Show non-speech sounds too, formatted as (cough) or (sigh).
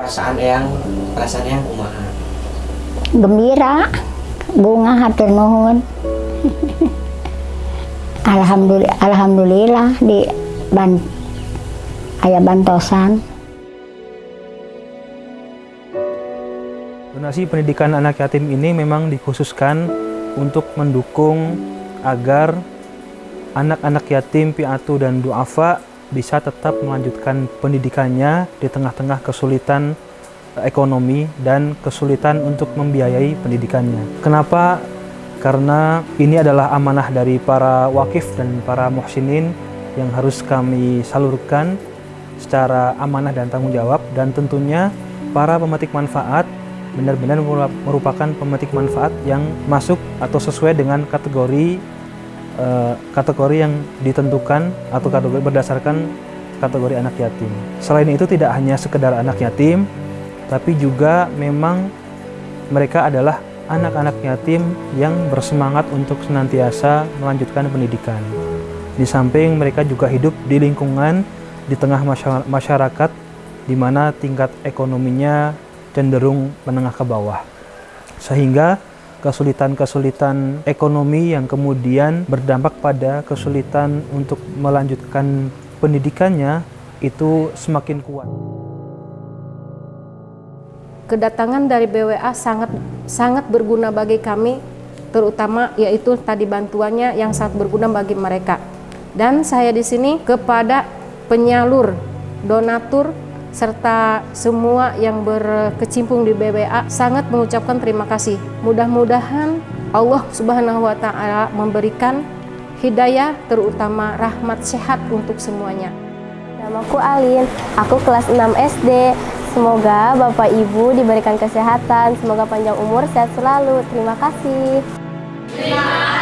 perasaan yang perasaan yang kumaha? Gembira bunga hatur nuhun. (laughs) Alhamdulillah alhamdulillah di ban ayah bantosan. Donasi pendidikan anak yatim ini memang dikhususkan untuk mendukung agar anak-anak yatim, piatu, dan duafa bisa tetap melanjutkan pendidikannya di tengah-tengah kesulitan ekonomi dan kesulitan untuk membiayai pendidikannya. Kenapa? Karena ini adalah amanah dari para wakif dan para muhsinin yang harus kami salurkan secara amanah dan tanggung jawab dan tentunya para pemetik manfaat benar-benar merupakan pemetik manfaat yang masuk atau sesuai dengan kategori uh, kategori yang ditentukan atau kategori berdasarkan kategori anak yatim. Selain itu tidak hanya sekedar anak yatim, tapi juga memang mereka adalah anak-anak yatim yang bersemangat untuk senantiasa melanjutkan pendidikan. Di samping mereka juga hidup di lingkungan di tengah masyarakat di mana tingkat ekonominya cenderung menengah ke bawah. Sehingga kesulitan-kesulitan ekonomi yang kemudian berdampak pada kesulitan untuk melanjutkan pendidikannya itu semakin kuat. Kedatangan dari BWA sangat sangat berguna bagi kami, terutama yaitu tadi bantuannya yang sangat berguna bagi mereka. Dan saya di sini kepada penyalur, donatur, serta semua yang berkecimpung di BBA sangat mengucapkan terima kasih. Mudah-mudahan Allah Subhanahu wa taala memberikan hidayah terutama rahmat sehat untuk semuanya. Namaku Alin, aku kelas 6 SD. Semoga Bapak Ibu diberikan kesehatan, semoga panjang umur, sehat selalu. Terima kasih. Terima